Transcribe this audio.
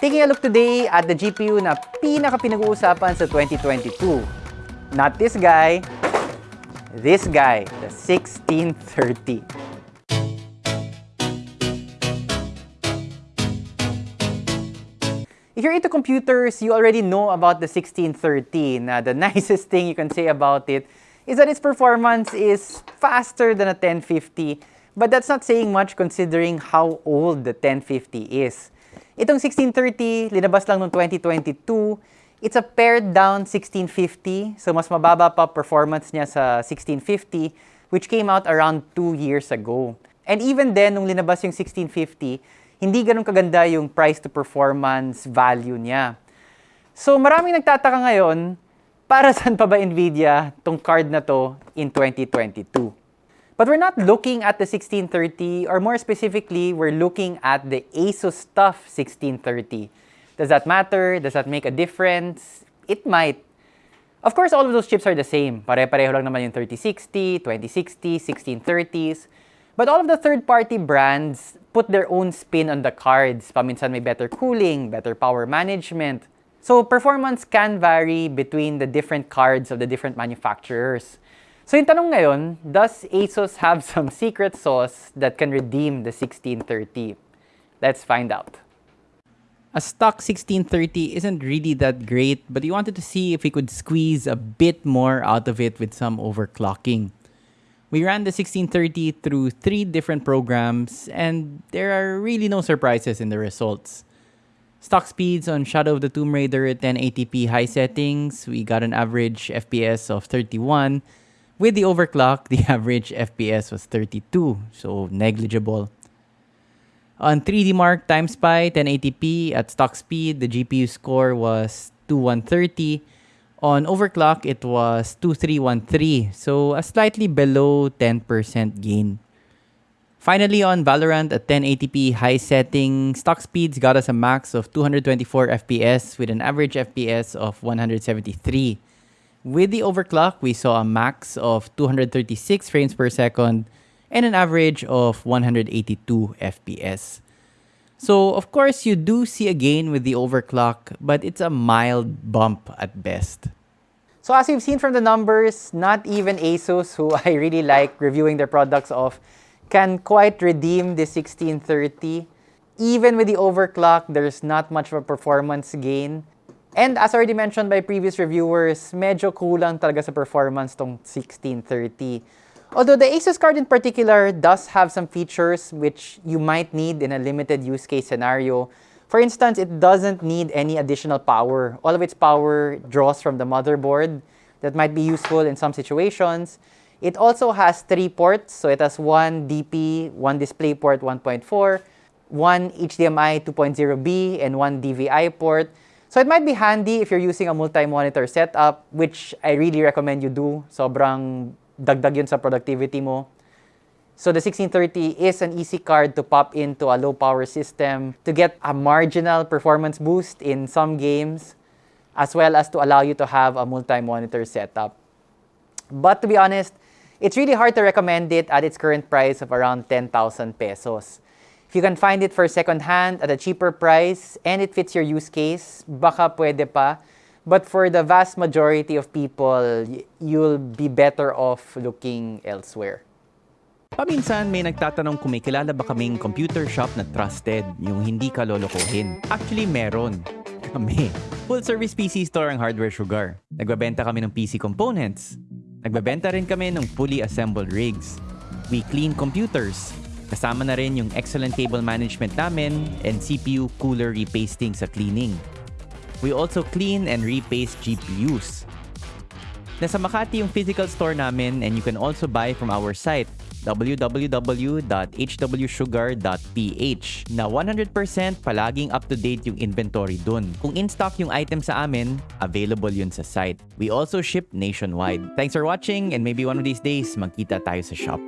Taking a look today at the GPU na pinaka-pinag-uusapan sa 2022. Not this guy, this guy, the 1630. If you're into computers, you already know about the 1630. Now, the nicest thing you can say about it is that its performance is faster than a 1050, but that's not saying much considering how old the 1050 is. Itong 1630, linabas lang noong 2022. It's a pared down 1650, so mas mababa pa performance niya sa 1650, which came out around 2 years ago. And even then, nung linabas yung 1650, hindi ganun kaganda yung price to performance value niya. So maraming nagtataka ngayon, para saan pa ba NVIDIA tong card na to in 2022? But we're not looking at the 1630, or more specifically, we're looking at the ASUS TUF 1630. Does that matter? Does that make a difference? It might. Of course, all of those chips are the same. Pare-pareho lang naman yung 3060, 2060, 1630s. But all of the third-party brands put their own spin on the cards. Paminsan may better cooling, better power management. So performance can vary between the different cards of the different manufacturers. So yung tanong ngayon, does ASUS have some secret sauce that can redeem the 1630? Let's find out. A stock 1630 isn't really that great, but we wanted to see if we could squeeze a bit more out of it with some overclocking. We ran the 1630 through three different programs, and there are really no surprises in the results. Stock speeds on Shadow of the Tomb Raider at 1080p high settings, we got an average FPS of 31, with the overclock, the average FPS was 32, so negligible. On 3D Mark TimeSpy 1080p at stock speed, the GPU score was 2130. On overclock, it was 2313, so a slightly below 10% gain. Finally, on Valorant at 1080p high setting, stock speeds got us a max of 224 FPS with an average FPS of 173. With the overclock, we saw a max of 236 frames per second and an average of 182 FPS. So, of course, you do see a gain with the overclock, but it's a mild bump at best. So as you've seen from the numbers, not even ASUS, who I really like reviewing their products of, can quite redeem the 1630. Even with the overclock, there's not much of a performance gain. And as already mentioned by previous reviewers, medyo kulang talaga sa performance tong 1630. Although the Asus card in particular does have some features which you might need in a limited use case scenario. For instance, it doesn't need any additional power. All of its power draws from the motherboard. That might be useful in some situations. It also has three ports, so it has one DP, one DisplayPort 1.4, one HDMI 2.0B, and one DVI port. So it might be handy if you're using a multi-monitor setup, which I really recommend you do. Sobrang dagdag yun sa productivity mo. So the 1630 is an easy card to pop into a low power system to get a marginal performance boost in some games, as well as to allow you to have a multi-monitor setup. But to be honest, it's really hard to recommend it at its current price of around 10,000 pesos. You can find it for second hand at a cheaper price and it fits your use case, baka pwede pa. But for the vast majority of people, you'll be better off looking elsewhere. Paminsan may nagtatanong kung may kilala ba kaming computer shop na trusted, yung hindi ka lolokohin. Actually, meron. Kami. Full service PC store ang Hardware Sugar. Nagbabenta kami ng PC components. Nagbabenta rin kami ng fully assembled rigs. We clean computers. Kasama na rin yung excellent cable management namin and CPU cooler repasting sa cleaning. We also clean and repaste GPUs. Nasa Makati yung physical store namin and you can also buy from our site www.hwsugar.ph na 100% palaging up-to-date yung inventory dun. Kung in-stock yung item sa amin, available yun sa site. We also ship nationwide. Thanks for watching and maybe one of these days, magkita tayo sa shop.